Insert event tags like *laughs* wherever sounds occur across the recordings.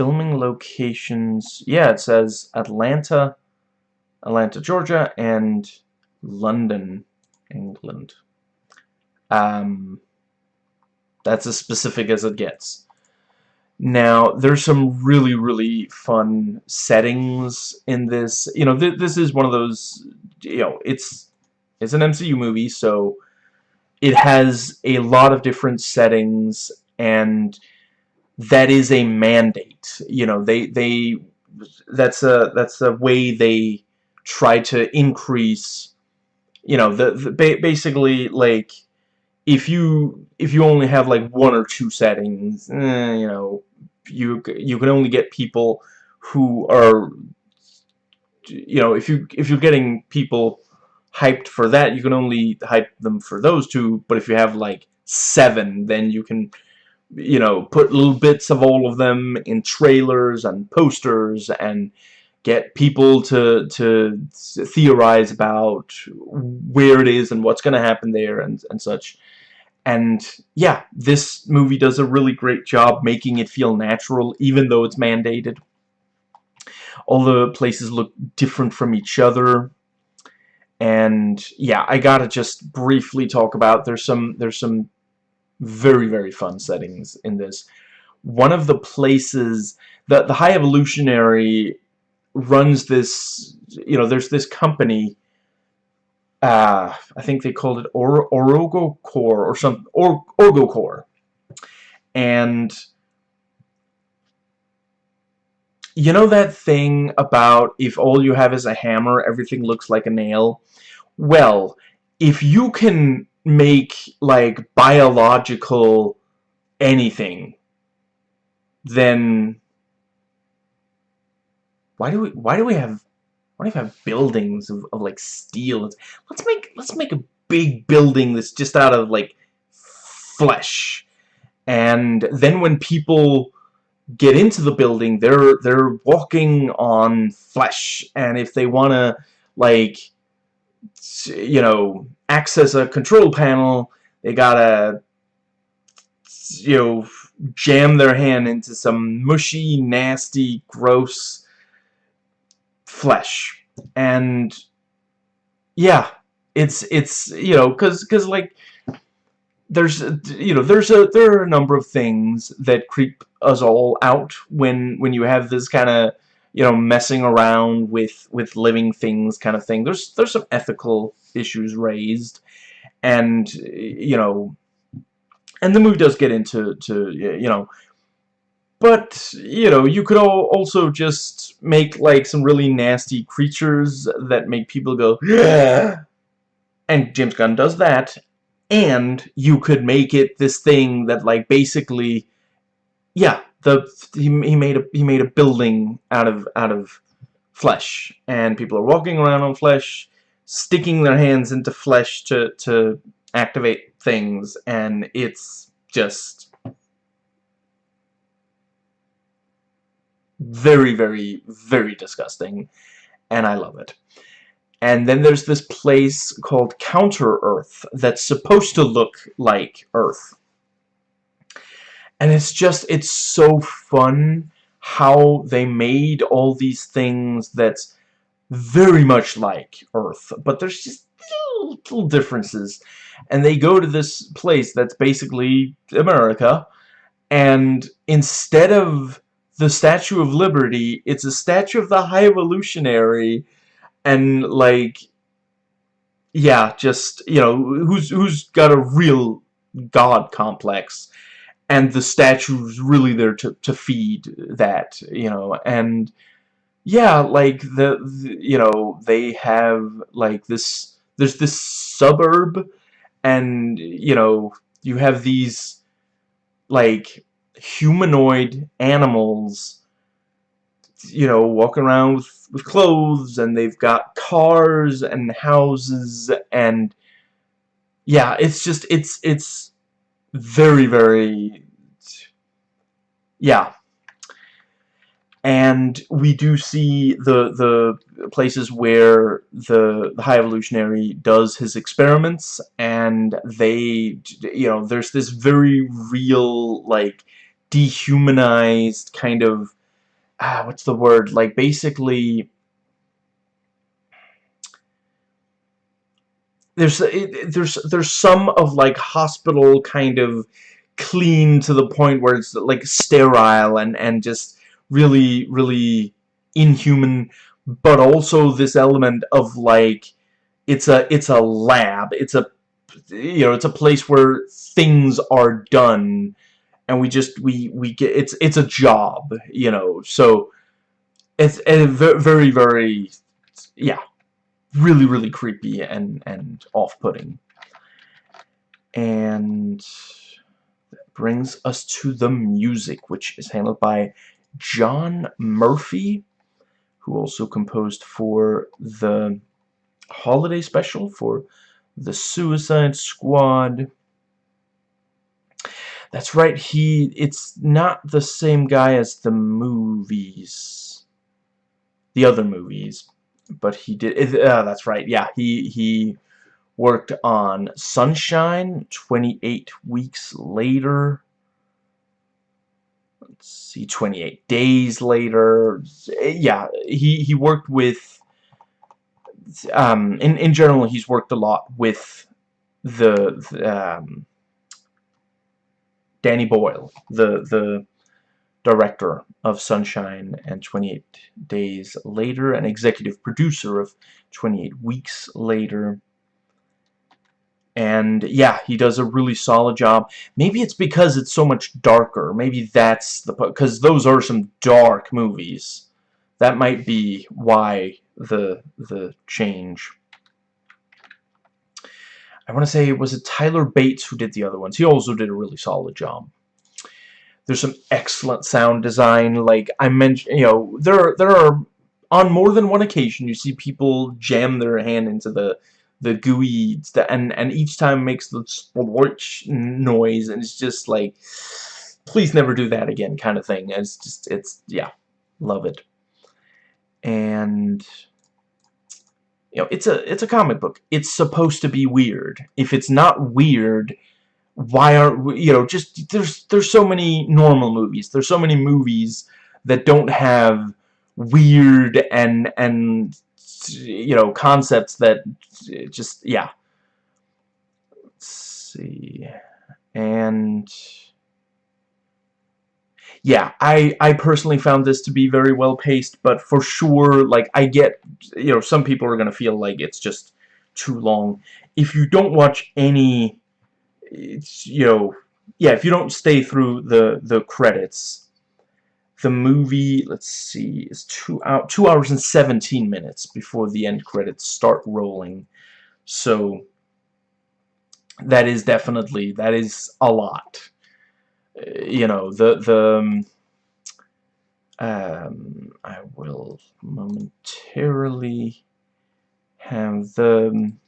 filming locations. Yeah, it says Atlanta, Atlanta, Georgia, and London, England. Um, that's as specific as it gets. Now, there's some really, really fun settings in this. You know, th this is one of those, you know, it's, it's an MCU movie, so it has a lot of different settings, and that is a mandate. You know, they, they, that's a, that's a way they try to increase, you know, the, the basically, like, if you if you only have like one or two settings, eh, you know, you you can only get people who are you know if you if you're getting people hyped for that you can only hype them for those two but if you have like seven then you can you know put little bits of all of them in trailers and posters and get people to to theorize about where it is and what's going to happen there and and such and yeah, this movie does a really great job making it feel natural, even though it's mandated. All the places look different from each other. And yeah, I gotta just briefly talk about there's some there's some very very fun settings in this. One of the places that the High Evolutionary runs this you know there's this company uh, I think they called it or Orogo Core or some or Orgo Core, and you know that thing about if all you have is a hammer, everything looks like a nail. Well, if you can make like biological anything, then why do we why do we have why do we have buildings of, of like steel? Let's make let's make a big building that's just out of like flesh. And then when people get into the building, they're they're walking on flesh. And if they want to like you know access a control panel, they gotta you know jam their hand into some mushy, nasty, gross flesh. And yeah it's it's you know because because like there's you know there's a there are a number of things that creep us all out when when you have this kind of you know messing around with with living things kind of thing there's there's some ethical issues raised and you know and the movie does get into to you know but, you know, you could also just make, like, some really nasty creatures that make people go, yeah! And James Gunn does that. And you could make it this thing that, like, basically, yeah, the he, he made a he made a building out of out of flesh, and people are walking around on flesh, sticking their hands into flesh to to activate things, and it's just very, very, very disgusting, and I love it. And then there's this place called Counter-Earth that's supposed to look like Earth. And it's just, it's so fun how they made all these things that's very much like Earth. But there's just little, little differences. And they go to this place that's basically America. And instead of the Statue of Liberty. It's a statue of the High Evolutionary, and like, yeah, just you know, who's who's got a real god complex, and the statue's really there to to feed that, you know, and yeah, like the, the you know they have like this. There's this suburb, and you know you have these like humanoid animals, you know, walking around with, with clothes, and they've got cars and houses, and yeah, it's just, it's, it's very, very, yeah. And we do see the the places where the, the High Evolutionary does his experiments, and they, you know, there's this very real, like, dehumanized kind of ah, what's the word? Like, basically, there's it, there's there's some of like hospital kind of clean to the point where it's like sterile and and just really really inhuman but also this element of like it's a it's a lab. It's a you know it's a place where things are done and we just we we get it's it's a job you know? So it's a very very yeah really really creepy and and off-putting and that brings us to the music which is handled by John Murphy who also composed for the holiday special for the Suicide Squad that's right, he... It's not the same guy as the movies. The other movies. But he did... Uh, that's right, yeah. He, he worked on Sunshine 28 weeks later. Let's see, 28 days later. Yeah, he, he worked with... Um, in, in general, he's worked a lot with the, the um, Danny Boyle, the the director of Sunshine and 28 Days Later, an executive producer of 28 Weeks Later. And yeah, he does a really solid job. Maybe it's because it's so much darker. Maybe that's the because those are some dark movies. That might be why the the change. I want to say, was it Tyler Bates who did the other ones? He also did a really solid job. There's some excellent sound design. Like I mentioned, you know, there are, there are on more than one occasion you see people jam their hand into the the gooey and and each time makes the splorch noise and it's just like please never do that again kind of thing. It's just it's yeah, love it. And you know, it's a it's a comic book. It's supposed to be weird. If it's not weird, why aren't you know, just there's there's so many normal movies. There's so many movies that don't have weird and and you know, concepts that just yeah. Let's see. And yeah, I, I personally found this to be very well paced, but for sure, like, I get, you know, some people are going to feel like it's just too long. If you don't watch any, it's, you know, yeah, if you don't stay through the, the credits, the movie, let's see, is two, out, two hours and 17 minutes before the end credits start rolling. So, that is definitely, that is a lot you know, the, the, um, um, I will momentarily have the, um,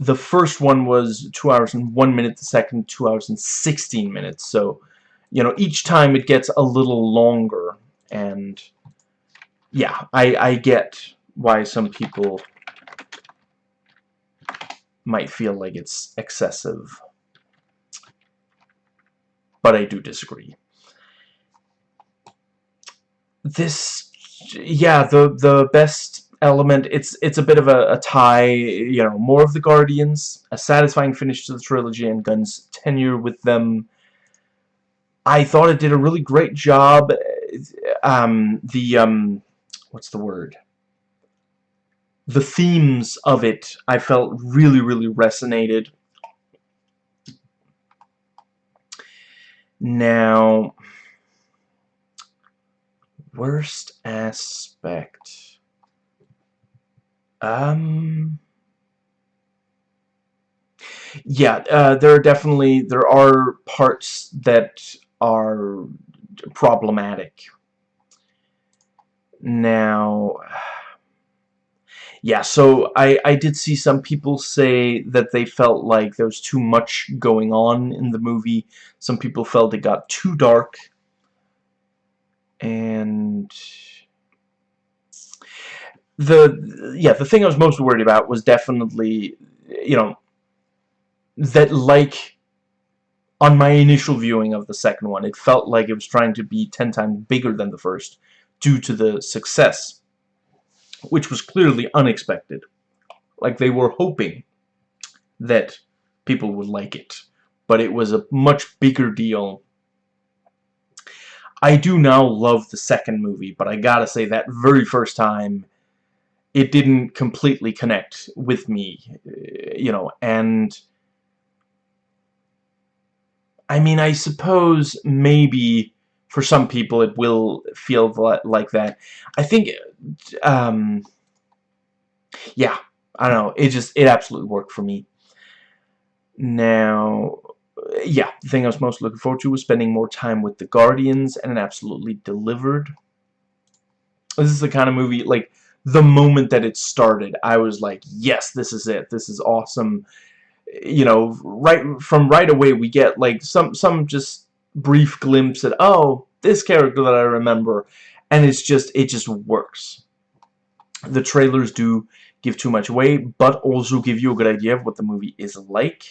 the first one was 2 hours and 1 minute, the second 2 hours and 16 minutes, so, you know, each time it gets a little longer, and, yeah, I, I get why some people might feel like it's excessive. But I do disagree. This, yeah, the the best element, it's it's a bit of a, a tie, you know, more of the Guardians, a satisfying finish to the trilogy, and Gunn's tenure with them. I thought it did a really great job. Um, the, um, what's the word? The themes of it, I felt really, really resonated. Now, worst aspect. Um. Yeah, uh, there are definitely there are parts that are problematic. Now, *sighs* yeah, so I, I did see some people say that they felt like there was too much going on in the movie. Some people felt it got too dark. And the yeah, the thing I was most worried about was definitely, you know, that like on my initial viewing of the second one, it felt like it was trying to be ten times bigger than the first due to the success, which was clearly unexpected. Like they were hoping that people would like it, but it was a much bigger deal. I do now love the second movie, but I gotta say that very first time, it didn't completely connect with me, you know, and I mean, I suppose maybe for some people it will feel like that. I think, um, yeah, I don't know. It just, it absolutely worked for me. Now, yeah, the thing I was most looking forward to was spending more time with the Guardians, and it absolutely delivered. This is the kind of movie, like, the moment that it started, I was like, yes, this is it. This is awesome you know, right from right away we get like some some just brief glimpse at oh this character that I remember, and it's just it just works. The trailers do give too much away, but also give you a good idea of what the movie is like.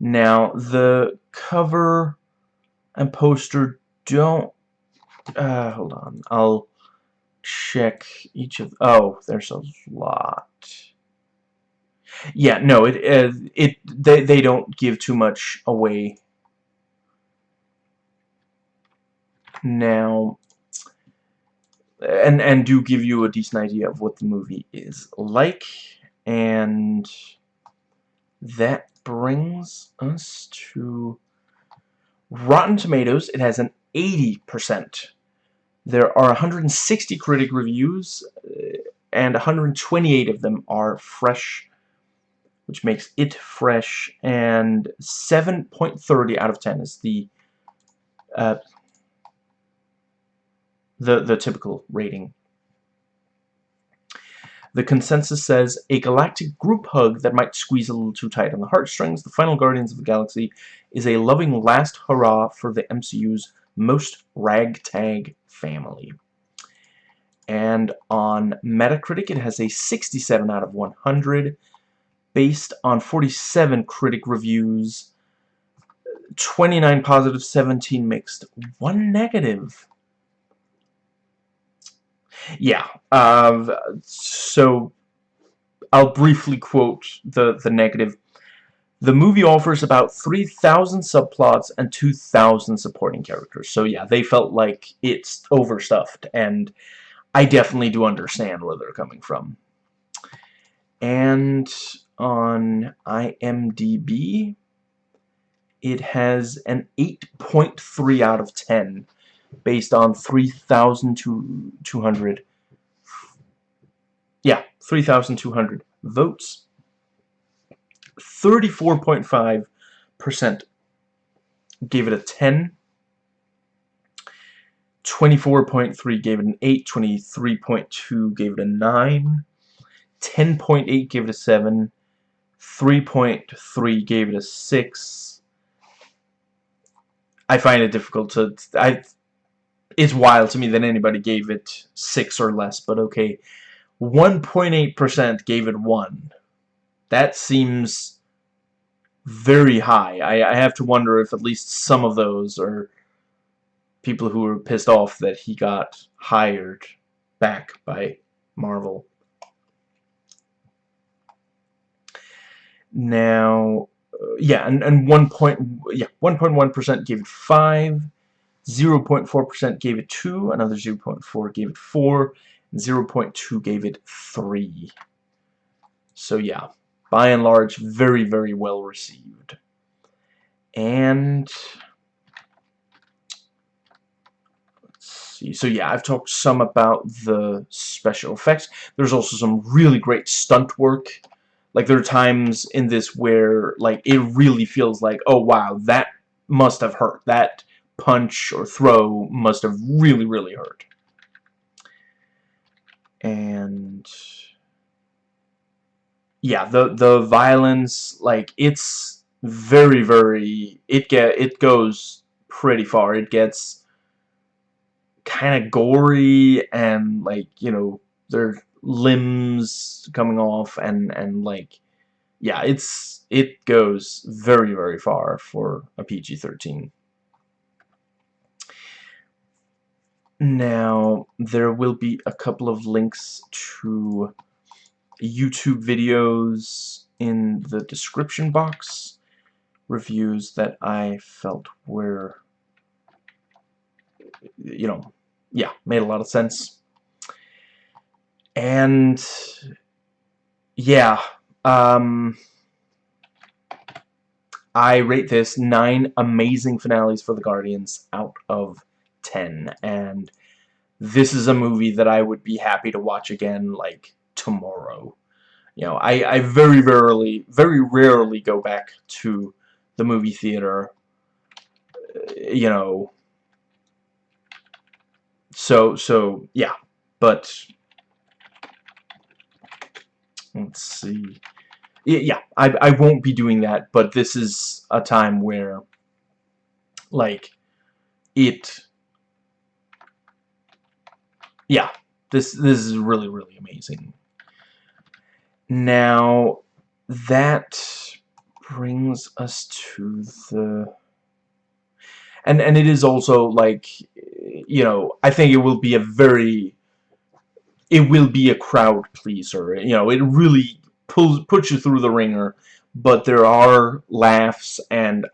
Now the cover and poster don't. Uh, hold on, I'll check each of. Oh, there's a lot. Yeah, no, it uh, it they they don't give too much away. Now, and and do give you a decent idea of what the movie is like, and that brings us to Rotten Tomatoes. It has an 80%. There are 160 critic reviews, uh, and 128 of them are fresh which makes it fresh, and 7.30 out of 10 is the uh, the the typical rating. The consensus says, a galactic group hug that might squeeze a little too tight on the heartstrings, the final Guardians of the Galaxy is a loving last hurrah for the MCU's most ragtag family. And on Metacritic, it has a 67 out of 100, based on 47 critic reviews, 29 positive, 17 mixed, 1 negative. Yeah, uh, so I'll briefly quote the, the negative. The movie offers about 3,000 subplots and 2,000 supporting characters. So yeah, they felt like it's overstuffed, and I definitely do understand where they're coming from. And on IMDb, it has an 8.3 out of 10 based on 3,200 yeah, 3,200 votes. 34.5% gave it a 10. 24.3 gave it an 8. 23.2 gave it a 9. 10.8 gave it a 7. 3.3 gave it a 6. I find it difficult to... I. It's wild to me that anybody gave it 6 or less, but okay. 1.8% gave it 1. That seems very high. I, I have to wonder if at least some of those are people who were pissed off that he got hired back by Marvel. Now, uh, yeah, and, and 1 point, yeah, 1.1% gave it 5, 0.4% gave it 2, another 0.4 gave it 4, 0.2 gave it 3. So yeah, by and large, very, very well received. And let's see. So yeah, I've talked some about the special effects. There's also some really great stunt work like there are times in this where like it really feels like oh wow that must have hurt that punch or throw must have really really hurt and yeah the the violence like it's very very it get it goes pretty far it gets kind of gory and like you know their limbs coming off and and like yeah, it's it goes very very far for a PG-13. Now, there will be a couple of links to YouTube videos in the description box, reviews that I felt were, you know, yeah, made a lot of sense. And, yeah, um, I rate this 9 amazing finales for the Guardians out of 10 and this is a movie that I would be happy to watch again like tomorrow. You know I, I very rarely very rarely go back to the movie theater you know. So so yeah but let's see. Yeah I, I won't be doing that but this is a time where like it yeah, this this is really really amazing. Now that brings us to the and and it is also like you know I think it will be a very it will be a crowd pleaser. You know it really pulls puts you through the ringer but there are laughs and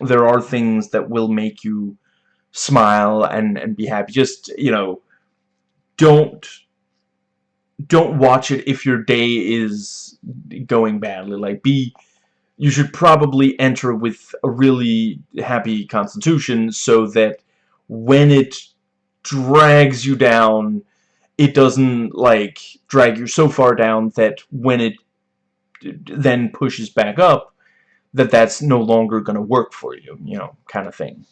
there are things that will make you smile and and be happy. Just you know don't don't watch it if your day is going badly. Like be you should probably enter with a really happy constitution so that when it drags you down it doesn't like drag you so far down that when it then pushes back up that that's no longer going to work for you you know kind of thing.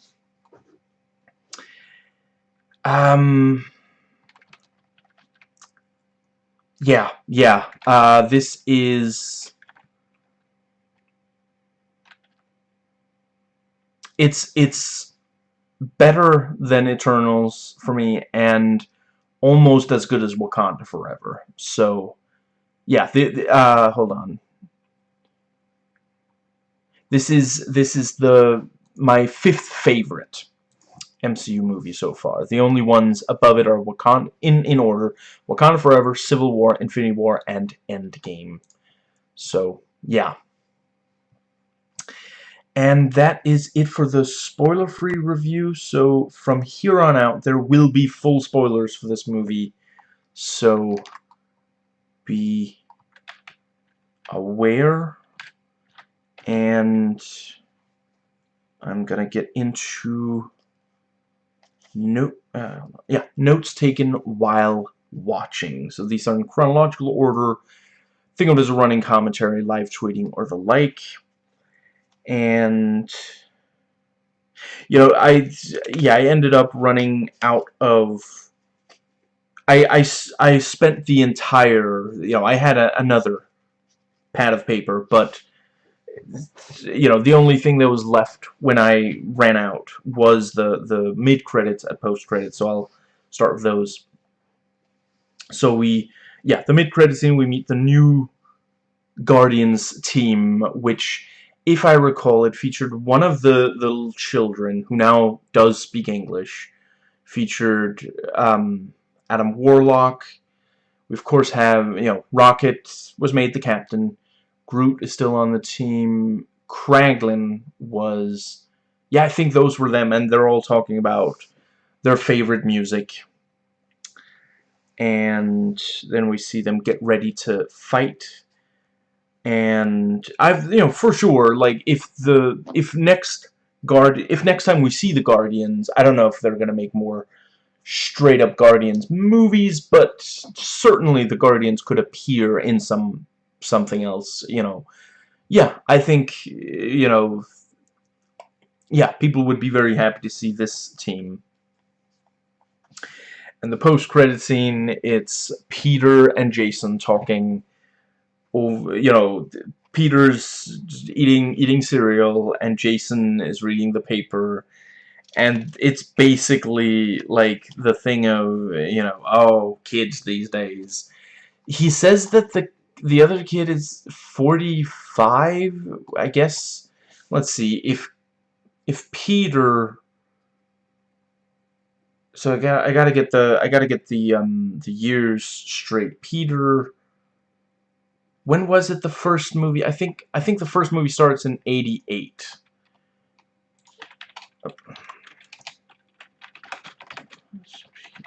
Um yeah, yeah. Uh, this is... It's, it's better than Eternals for me, and almost as good as Wakanda Forever. So, yeah, the, the, uh, hold on. This is, this is the, my fifth favorite. MCU movie so far. The only ones above it are Wakanda in in order: Wakanda Forever, Civil War, Infinity War, and Endgame. So yeah. And that is it for the spoiler-free review. So from here on out, there will be full spoilers for this movie. So be aware. And I'm gonna get into note, uh, yeah, notes taken while watching. So these are in chronological order. Think of it as a running commentary, live tweeting, or the like. And you know, I yeah, I ended up running out of. I I I spent the entire you know I had a, another pad of paper, but you know, the only thing that was left when I ran out was the, the mid-credits and post-credits, so I'll start with those. So we, yeah, the mid-credits scene, we meet the new Guardians team, which, if I recall, it featured one of the, the little children, who now does speak English, featured um, Adam Warlock, we of course have, you know, Rocket was made the captain, Groot is still on the team. Kraglin was... Yeah, I think those were them, and they're all talking about their favorite music. And then we see them get ready to fight. And I've, you know, for sure, like, if the, if next guard, if next time we see the Guardians, I don't know if they're going to make more straight up Guardians movies, but certainly the Guardians could appear in some something else, you know. Yeah, I think, you know, yeah, people would be very happy to see this team. And the post-credit scene, it's Peter and Jason talking, over, you know, Peter's eating eating cereal and Jason is reading the paper and it's basically like the thing of you know oh kids these days he says that the the other kid is 45, I guess. Let's see, if if Peter so I got I gotta get the I gotta get the um the years straight. Peter when was it the first movie? I think I think the first movie starts in 88.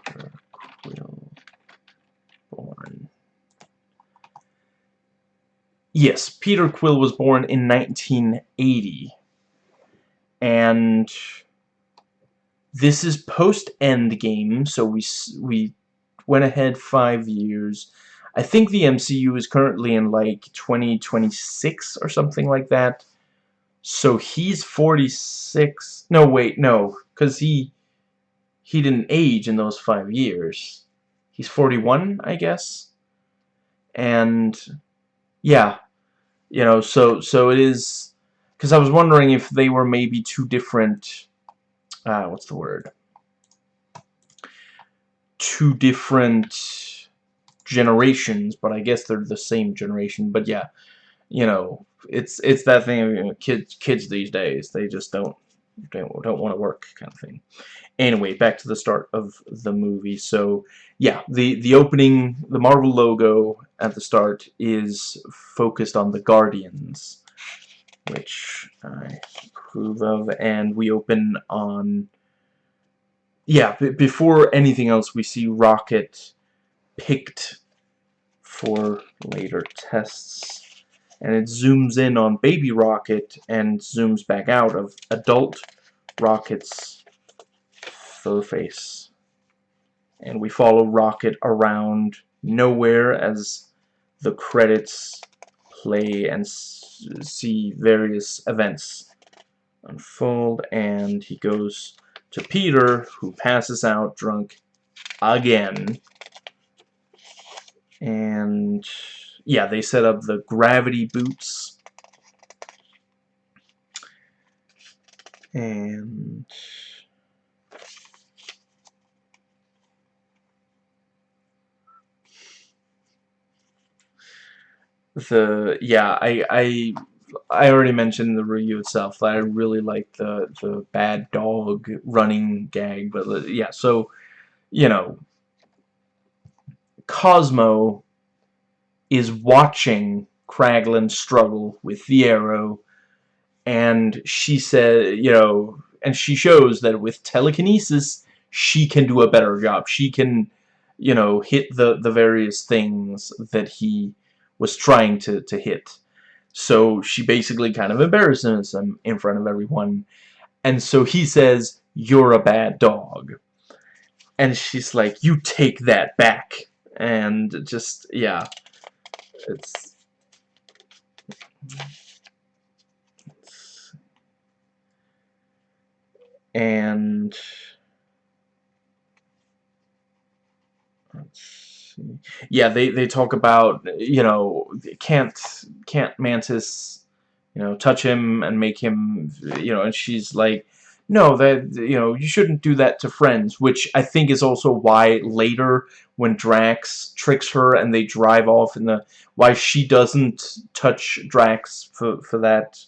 Peter Quill born. Yes, Peter Quill was born in 1980. And this is post-Endgame, so we we went ahead five years. I think the MCU is currently in like 2026 or something like that. So he's 46. No, wait, no, because he he didn't age in those five years. He's 41, I guess. And yeah, you know, so so it is because I was wondering if they were maybe two different uh, what's the word? Two different generations, but I guess they're the same generation. But yeah, you know, it's it's that thing of you know, kids kids these days. They just don't don't don't want to work kind of thing. Anyway, back to the start of the movie. So yeah, the the opening, the Marvel logo at the start is focused on the Guardians, which I approve of, and we open on yeah, before anything else, we see Rocket picked for later tests. And it zooms in on baby Rocket and zooms back out of adult Rocket's fur face. And we follow Rocket around nowhere as the credits play and see various events unfold and he goes to Peter who passes out drunk again. And yeah they set up the gravity boots. And the yeah I I I already mentioned the review itself I really like the the bad dog running gag, but uh, yeah, so you know, Cosmo is watching Kraglin struggle with the arrow, and she said, you know, and she shows that with telekinesis, she can do a better job. She can, you know, hit the the various things that he was trying to to hit so she basically kind of embarrasses him in front of everyone. And so he says, you're a bad dog. And she's like, you take that back. And just, yeah. It's... And... Let's yeah, they they talk about you know can't can't Mantis you know touch him and make him you know, and she's like. No, that you know, you shouldn't do that to friends, which I think is also why later when Drax tricks her and they drive off in the why she doesn't touch Drax for for that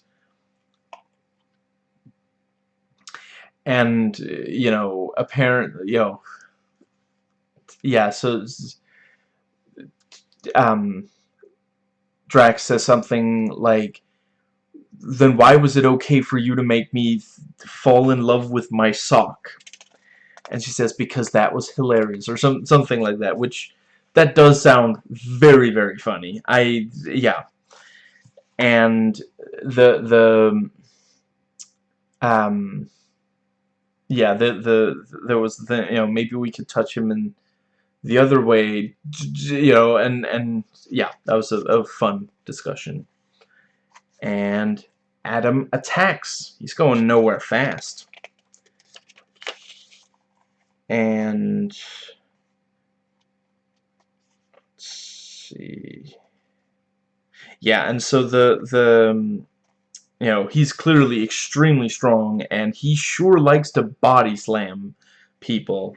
and you know apparently you know yeah so um, Drax says something like, then why was it okay for you to make me fall in love with my sock? And she says, because that was hilarious, or some something like that, which, that does sound very, very funny. I, yeah. And the, the, um, yeah, the, the, there was the, you know, maybe we could touch him and the other way, you know, and, and yeah, that was a, a fun discussion. And Adam attacks. He's going nowhere fast. And let's see. Yeah, and so the the um, you know, he's clearly extremely strong and he sure likes to body slam people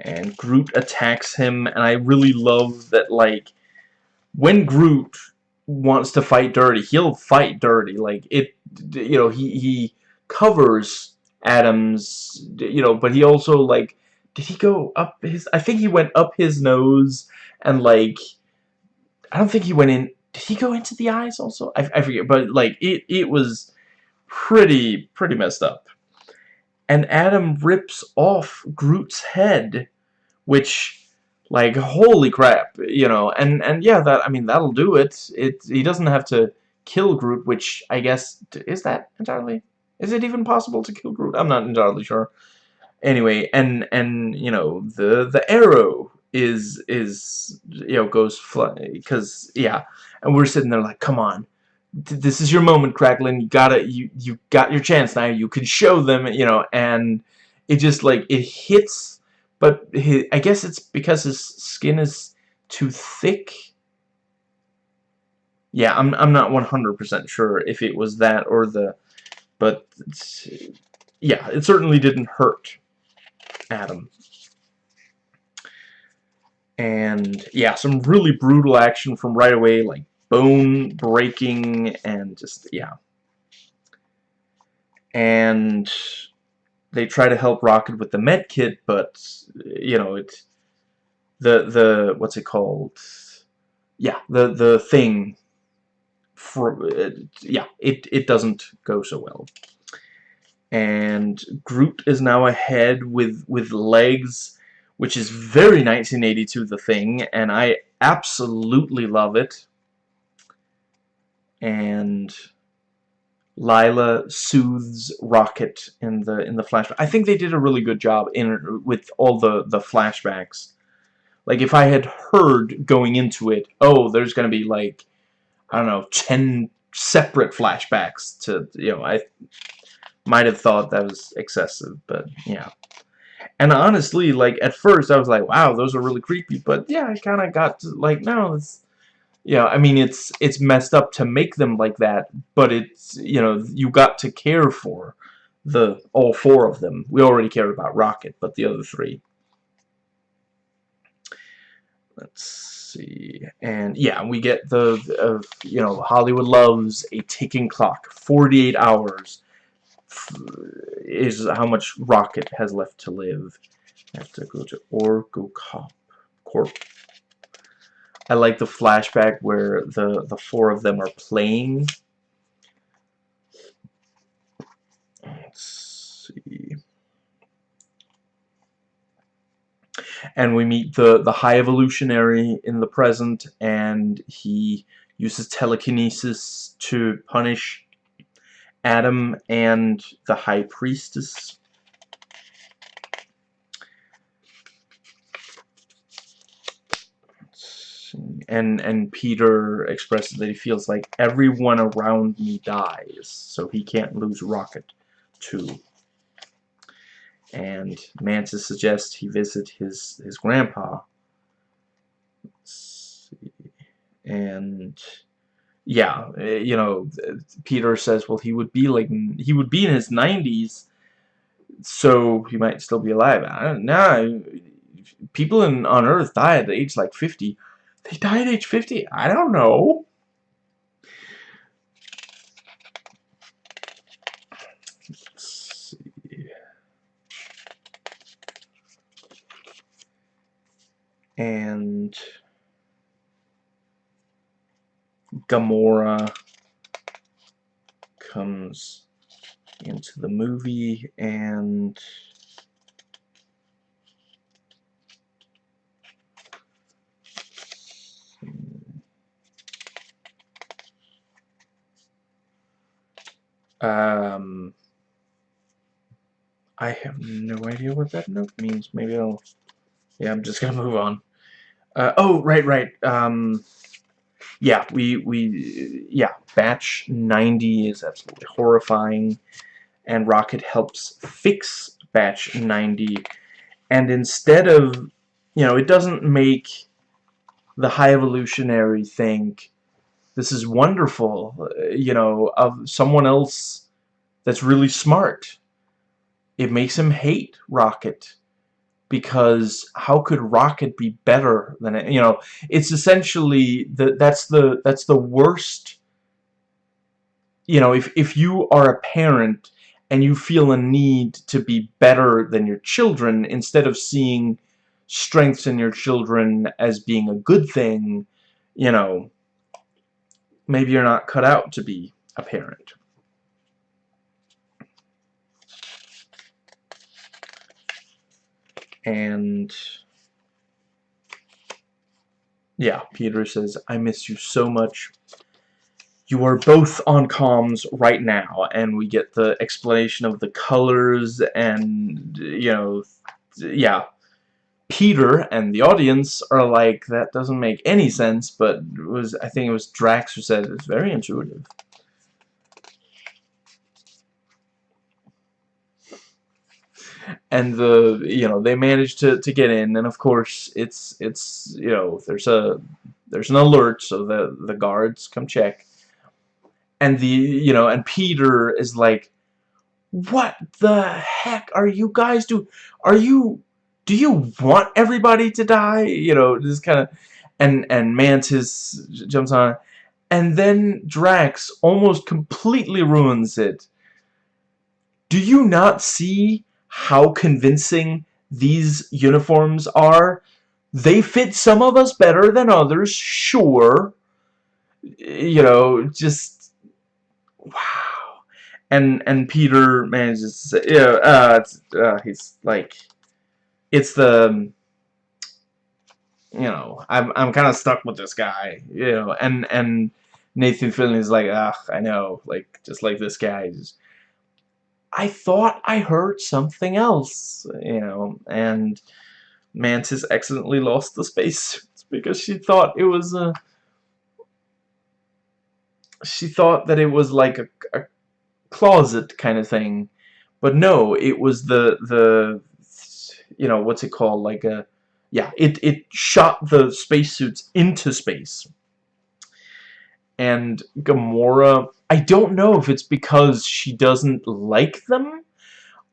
and Groot attacks him, and I really love that, like, when Groot wants to fight dirty, he'll fight dirty. Like it, you know, he he covers Adams, you know, but he also like, did he go up his? I think he went up his nose and like, I don't think he went in. Did he go into the eyes also? I, I forget, but like it it was pretty pretty messed up. And Adam rips off Groot's head, which like, holy crap, you know, and, and yeah, that, I mean, that'll do it. It, he doesn't have to kill Groot, which I guess, is that entirely, is it even possible to kill Groot? I'm not entirely sure. Anyway, and, and, you know, the, the arrow is, is, you know, goes fly, because, yeah, and we're sitting there like, come on, this is your moment, Kraglin, you gotta, you, you got your chance now, you can show them, you know, and it just, like, it hits but I guess it's because his skin is too thick. Yeah, I'm I'm not 100% sure if it was that or the but yeah, it certainly didn't hurt Adam. And yeah, some really brutal action from right away like bone breaking and just yeah. And they try to help Rocket with the med kit, but you know it the the what's it called? Yeah, the the thing. For uh, yeah, it it doesn't go so well. And Groot is now ahead with with legs, which is very 1982 the thing, and I absolutely love it. And Lylla soothes Rocket in the in the flashback. I think they did a really good job in with all the the flashbacks. Like if I had heard going into it, oh, there's gonna be like I don't know, ten separate flashbacks to you know, I might have thought that was excessive, but yeah. And honestly, like at first I was like, wow, those are really creepy, but yeah, I kind of got to, like, no, it's yeah, I mean, it's it's messed up to make them like that, but it's, you know, you got to care for the all four of them. We already cared about Rocket, but the other three. Let's see. And yeah, we get the, uh, you know, Hollywood loves a ticking clock. 48 hours is how much Rocket has left to live. I have to go to Orgo. Corp. I like the flashback where the, the four of them are playing. Let's see. And we meet the, the High Evolutionary in the present, and he uses telekinesis to punish Adam and the High Priestess. And and Peter expresses that he feels like everyone around me dies, so he can't lose Rocket too. And Mantis suggests he visit his his grandpa. And yeah, you know, Peter says, well, he would be like he would be in his 90s, so he might still be alive. I don't know. People in on Earth die at age like 50. They die at age 50? I don't know. Let's see. And Gamora comes into the movie and Um, I have no idea what that note means. Maybe I'll... Yeah, I'm just *laughs* gonna move on. Uh, oh, right, right. Um, yeah, we, we, yeah, batch 90 is absolutely horrifying, and Rocket helps fix batch 90, and instead of, you know, it doesn't make the High Evolutionary think, this is wonderful, you know, of someone else that's really smart. It makes him hate Rocket. because how could Rocket be better than it? You know, it's essentially the that's the that's the worst. You know, if if you are a parent and you feel a need to be better than your children instead of seeing strengths in your children as being a good thing, you know, maybe you're not cut out to be a parent. And yeah, Peter says, I miss you so much. You are both on comms right now, and we get the explanation of the colors and, you know, yeah. Peter and the audience are like, that doesn't make any sense, but was I think it was Drax who said it's very intuitive. and the you know they manage to to get in and of course it's it's you know there's a there's an alert so the the guards come check and the you know and Peter is like what the heck are you guys do are you do you want everybody to die you know this kind of and and Mantis jumps on and then Drax almost completely ruins it do you not see how convincing these uniforms are. They fit some of us better than others, sure. You know, just wow. And and Peter manages to say, yeah, uh, uh, he's like, it's the, you know, I'm I'm kind of stuck with this guy, you know, and and Nathan Fillion is like, ah, I know, like just like this guy, just I thought I heard something else, you know, and Mantis accidentally lost the spacesuits because she thought it was a she thought that it was like a, a closet kind of thing but no it was the the you know what's it called? Like a yeah it it shot the spacesuits into space. And Gamora I don't know if it's because she doesn't like them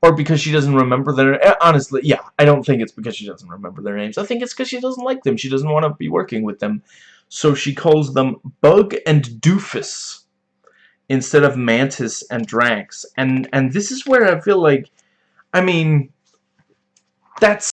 or because she doesn't remember their eh, honestly yeah I don't think it's because she doesn't remember their names. I think it's because she doesn't like them. She doesn't want to be working with them. So she calls them Bug and Doofus instead of Mantis and Drax. And and this is where I feel like I mean that's